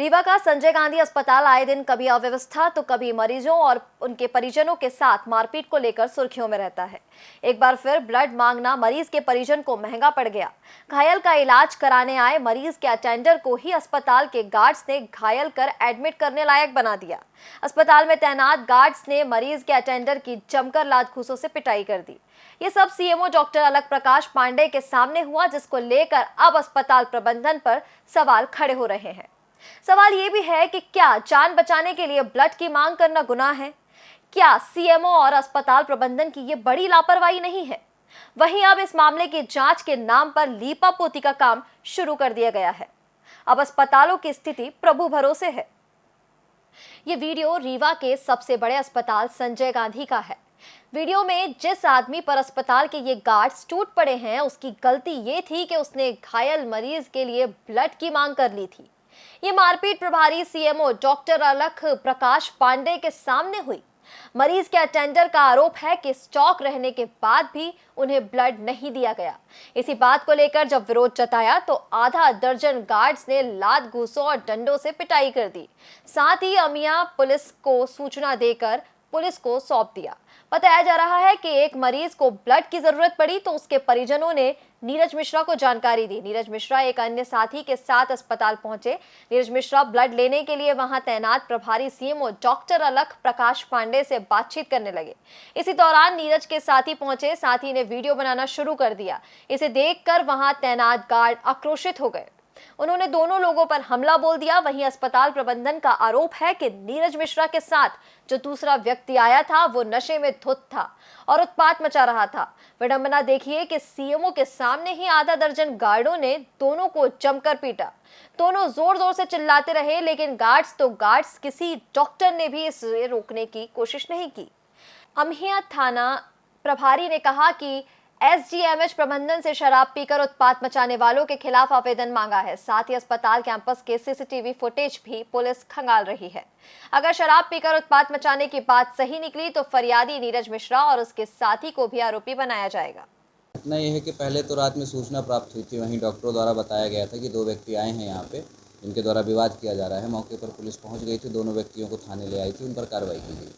रीवा का संजय गांधी अस्पताल आए दिन कभी अव्यवस्था तो कभी मरीजों और उनके परिजनों के साथ मारपीट को लेकर सुर्खियों में रहता है। एक बार फिर ब्लड मांगना मरीज़ के परिजन को महँगा पड़ गया। घायल का इलाज कराने आए मरीज़ के अटेंडर को ही अस्पताल के गार्ड्स ने घायल कर एडमिट करने लायक बना दिया। अस्पताल में तैनात गार्ड्स ने मरीज़ के अटेंडर की जमकर लात घूसों से पिटाई कर दी। ये सब सीएमओ डॉक्टर अलग प्रकाश पांडे के सामने हुआ, जिसको लेकर अब अस्पताल प्रबंधन पर सवाल खड़े हो रहे हैं। सवाल ये भी है कि क्या जान बचाने के लिए ब्लड की मांग करना गुनाह है? क्या सीएमओ और अस्पताल प्रबंधन की ये बड़ी लापरवाही नहीं है? वहीं अब इस मामले की जाँच के नाम पर लीपा पोती का काम शुरू कर दिया गया है। अब अस्पतालों की स्थिति प्रभु भरोसे है। ये वीडियो रीवा के सबसे बड़े अस्पताल संजय गांधी का है। वीडियो में जिस आदमी पर अस्पताल के ये गार्ड्स टूट पड़े हैं, उसकी गलती ये थी कि उसने घायल मरीज़ के लिए ब्लड की मांग कर ली थी। ये मारपीट प्रभारी सीएमओ डॉक्टर अलख प्रकाश पांडे के सामने हुई। मरीज़ के अटेंडर का आरोप है कि स्टॉक रहने के बाद भी उन्हें ब्लड नहीं दिया गया। इसी बात को लेकर जब विरोध जताया तो आधा दर्जन गार्ड्स ने लात घूसों और डंडों से पिटाई कर दी। साथ ही अमिया पुलिस को सूचना देकर पुलिस को सौंप दिया। बताया जा रहा है कि एक मरीज़ को ब्लड की ज़रूरत पड़ी तो उसके परिजनों ने नीरज मिश्रा को जानकारी दी। नीरज मिश्रा एक अन्य साथी के साथ अस्पताल पहुँचे। नीरज मिश्रा ब्लड लेने के लिए वहाँ तैनात प्रभारी सीएमओ डॉक्टर अलख प्रकाश पांडे से बातचीत करने लगे। इसी दौरान नीरज के साथी पहुँचे। साथी ने वीडियो बनाना शुरू कर दिया। इसे देखकर वहाँ तैनात गार्ड आक्रोशित हो गए। उन्होंने दोनों लोगों पर हमला बोल दिया। वहीं अस्पताल प्रबंधन का आरोप है कि नीरज मिश्रा के साथ जो दूसरा व्यक्ति आया था, वो नशे में धुत था और उत्पात मचा रहा था। विडंबना देखिए कि सीएमओ के सामने ही आधा दर्जन गार्डों ने दोनों को जमकर पीटा। दोनों ज़ोर ज़ोर से चिल्लाते रहे, लेकिन गार्ड्स तो गार्ड्स, किसी डॉक्टर ने भी इसे रोकने की कोशिश नहीं की। अमहिया थाना प्रभारी ने कहा कि एसडीएमएच प्रबंधन से शराब पीकर उत्पात मचाने वालों के खिलाफ आवेदन मांगा है। साथ ही अस्पताल कैंपस के सीसीटीवी फुटेज भी पुलिस खंगाल रही है। अगर शराब पीकर उत्पात मचाने की बात सही निकली तो फरियादी नीरज मिश्रा और उसके साथी को भी आरोपी बनाया जाएगा। घटना यह है कि पहले तो रात में सूचना प्राप्त हुई थी। वहीं डॉक्टरों द्वारा बताया गया था कि दो व्यक्ति आए हैं यहाँ पे, जिनके द्वारा विवाद किया जा रहा है। मौके पर पुलिस पहुँच गई थी। दोनों व्यक्तियों को थाने ले आई थी। उन पर कार्रवाई की गई।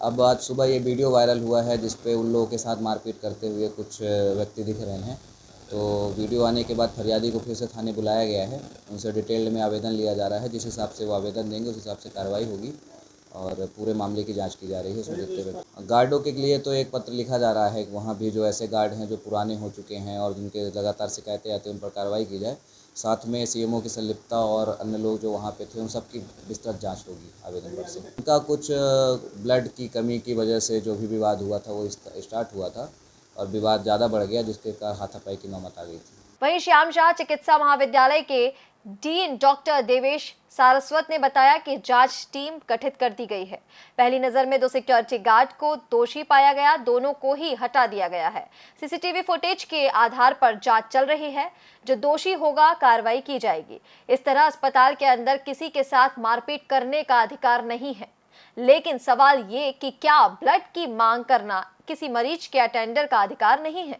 अब आज सुबह ये वीडियो वायरल हुआ है जिस पे उन लोगों के साथ मारपीट करते हुए कुछ व्यक्ति दिख रहे हैं। तो वीडियो आने के बाद फरियादी को फिर से थाने बुलाया गया है। उनसे डिटेल में आवेदन लिया जा रहा है, जिस हिसाब से वो आवेदन देंगे, उस हिसाब से कार्रवाई होगी और पूरे मामले की जाँच की जा रही है उसमें देखते हुए। गार्डों के लिए तो एक पत्र लिखा जा रहा है कि वहाँ भी जो ऐसे गार्ड हैं जो पुराने हो चुके हैं और जिनके लगातार शिकायतें आती हैं, उन पर कार्रवाई की जाए। साथ में सीएमओ की संलिप्तता और अन्य लोग जो वहाँ पे थे, उन सब की विस्तृत जाँच होगी आवेदन पर से। उनका कुछ ब्लड की कमी की वजह से जो भी विवाद हुआ था, वो स्टार्ट हुआ था और विवाद ज़्यादा बढ़ गया, जिसके कारण हाथापाई की नौमत आ गई थी। वहीं श्याम शाह चिकित्सा महाविद्यालय के डीन डॉक्टर देवेश सारस्वत ने बताया कि जाँच टीम गठित कर दी गई है। पहली नज़र में दो सिक्योरिटी गार्ड को दोषी पाया गया, दोनों को ही हटा दिया गया है। सीसीटीवी फुटेज के आधार पर जाँच चल रही है। जो दोषी होगा, कार्रवाई की जाएगी। इस तरह अस्पताल के अंदर किसी के साथ मारपीट करने का अधिकार नहीं है। लेकिन सवाल ये कि क्या ब्लड की मांग करना किसी मरीज़ के अटेंडर का अधिकार नहीं है?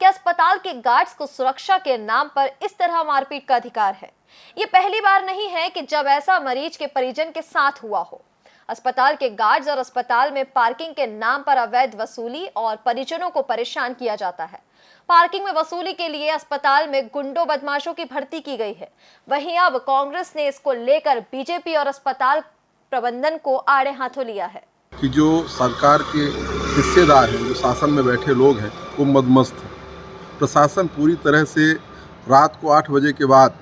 क्या अस्पताल के गार्ड्स को सुरक्षा के नाम पर इस तरह मारपीट का अधिकार है। ये पहली बार नहीं है कि जब ऐसा मरीज़ के परिजन के साथ हुआ हो। अस्पताल के गार्ड्स और अस्पताल में पार्किंग के नाम पर अवैध वसूली और परिजनों को परेशान किया जाता है। पार्किंग में वसूली के लिए अस्पताल में गुंडों बदमाशों की भर्ती की गई है। वहीं अब कांग्रेस ने इसको लेकर बीजेपी और अस्पताल प्रबंधन को आड़े हाथों लिया है। कि जो सरकार के हिस्सेदार हैं, जो शासन में बैठे लोग हैं, वो मदमस्त हैं। प्रशासन पूरी तरह से रात को आठ बजे के बाद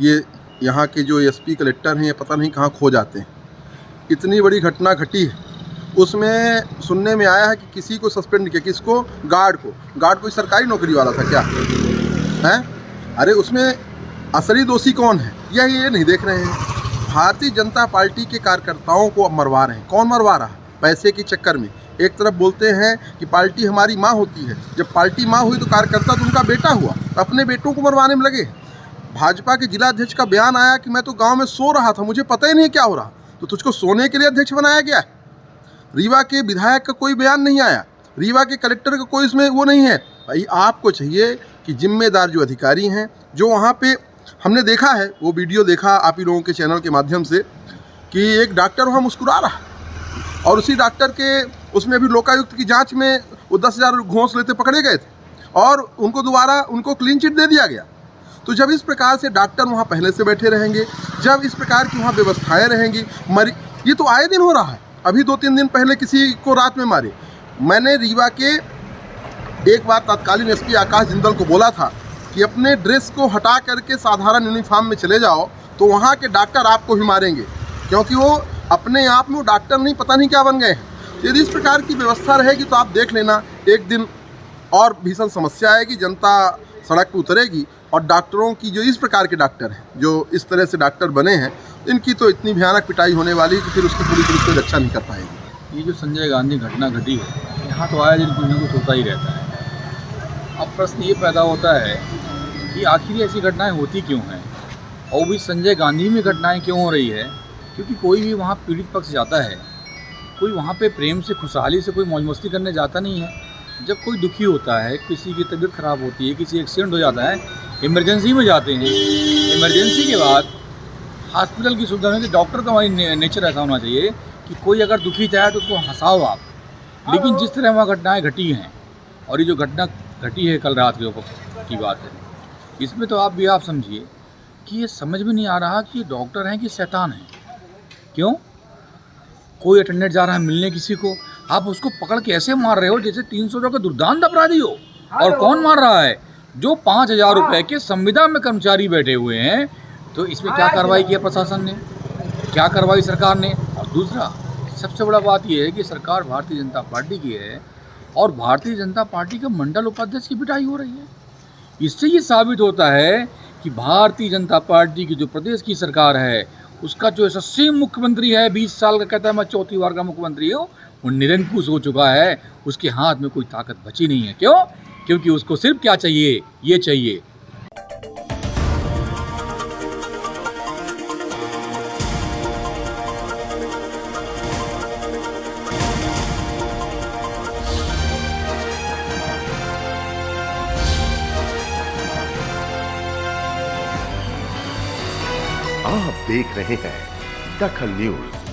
ये यहाँ के जो एसपी कलेक्टर हैं, ये पता नहीं कहाँ खो जाते हैं। इतनी बड़ी घटना घटी है। उसमें सुनने में आया है कि किसी को सस्पेंड किया, किसको? गार्ड को। गार्ड कोई सरकारी नौकरी वाला था क्या? हैं? अरे उसमें असली दोषी कौन है? यह ये नहीं देख रहे हैं। भारतीय जनता पार्टी के कार्यकर्ताओं को अब मरवा रहे हैं। कौन मरवा रहा है? पैसे के चक्कर में। एक तरफ़ बोलते हैं कि पार्टी हमारी माँ होती है। जब पार्टी माँ हुई तो कार्यकर्ता तो उनका बेटा हुआ तो अपने बेटों को मरवाने में लगे। भाजपा के जिला अध्यक्ष का बयान आया कि मैं तो गाँव में सो रहा था, मुझे पता ही नहीं क्या हो रहा। तो तुझको सोने के लिए अध्यक्ष बनाया गया है। रीवा के विधायक का कोई बयान नहीं आया। रीवा के कलेक्टर का कोई इसमें वो नहीं है। भाई, आपको चाहिए कि जिम्मेदार जो अधिकारी हैं, जो वहाँ पे हमने देखा है, वो वीडियो देखा आप ही लोगों के चैनल के माध्यम से, कि एक डॉक्टर वहाँ मुस्कुरा रहा। और उसी डॉक्टर के, उसमें भी लोकायुक्त की जाँच में वो दस हज़ार घूस लेते पकड़े गए थे। और उनको दोबारा, उनको क्लीन चिट दे दिया गया। तो जब इस प्रकार से डॉक्टर वहाँ पहले से बैठे रहेंगे, जब इस प्रकार की वहाँ व्यवस्थाएँ रहेंगी, मरी, ये तो आए दिन हो रहा है। अभी दो तीन दिन पहले किसी को रात में मारे। मैंने रीवा के एक बार तत्कालीन एसपी आकाश जिंदल को बोला था कि अपने ड्रेस को हटा करके साधारण यूनिफॉर्म में चले जाओ तो वहाँ के डॉक्टर आपको भी मारेंगे। क्योंकि वो अपने आप में वो डॉक्टर नहीं, पता नहीं क्या बन गए। हैं तो यदि इस प्रकार की व्यवस्था रहेगी तो आप देख लेना, एक दिन और भीषण समस्या आएगी, जनता सड़क पर उतरेगी और डॉक्टरों की जो इस प्रकार के डॉक्टर हैं, जो इस तरह से डॉक्टर बने हैं, इनकी तो इतनी भयानक पिटाई होने वाली है कि फिर उसकी पूरी तरह से रक्षा नहीं कर पाएगी। ये जो संजय गांधी घटना घटी है, यहाँ तो आया दिन कुछ ना कुछ होता ही रहता है। अब प्रश्न ये पैदा होता है कि आखिर ऐसी घटनाएँ होती क्यों हैं? और भी संजय गांधी में घटनाएँ क्यों हो रही है? क्योंकि कोई भी वहाँ पीड़ित पक्ष जाता है कोई वहाँ पे प्रेम से खुशहाली से कोई मौज मस्ती करने जाता नहीं है। जब कोई दुखी होता है किसी की तबीयत ख़राब होती है किसी एक्सीडेंट हो जाता है इमरजेंसी में जाते हैं। इमरजेंसी के बाद हॉस्पिटल की सुविधा में डॉक्टर का हमारी ने, नेचर ऐसा होना चाहिए कि कोई अगर दुखी चाहे तो उसको हंसाओ आप। लेकिन जिस तरह वहाँ घटनाएँ घटी हैं और ये जो घटना घटी है कल रात के ऊपर की बात है इसमें तो आप भी आप समझिए कि ये समझ में नहीं आ रहा कि ये डॉक्टर हैं कि शैतान हैं। क्यों? कोई अटेंडेंट जा रहा है मिलने किसी को आप उसको पकड़ के ऐसे मार रहे हो जैसे तीन सौ का दुर्दांत अपराधी हो। और कौन मार रहा है? जो पाँच हज़ार रुपये के संविदा में कर्मचारी बैठे हुए हैं तो इसमें क्या कार्रवाई किया प्रशासन ने? क्या कार्रवाई सरकार ने? और दूसरा सबसे बड़ा बात यह है कि सरकार भारतीय जनता पार्टी की है और भारतीय जनता पार्टी के मंडल उपाध्यक्ष की पिटाई हो रही है। इससे ये साबित होता है कि भारतीय जनता पार्टी की जो प्रदेश की सरकार है उसका जो यशस्वी मुख्यमंत्री है, बीस साल का कहता है, मैं चौथी बार का मुख्यमंत्री हूँ, वो निरंकुश हो चुका है, उसके हाथ में कोई ताकत बची नहीं है। क्यों? क्योंकि उसको सिर्फ़ क्या चाहिए? ये चाहिए देख रहे हैं दखल न्यूज़।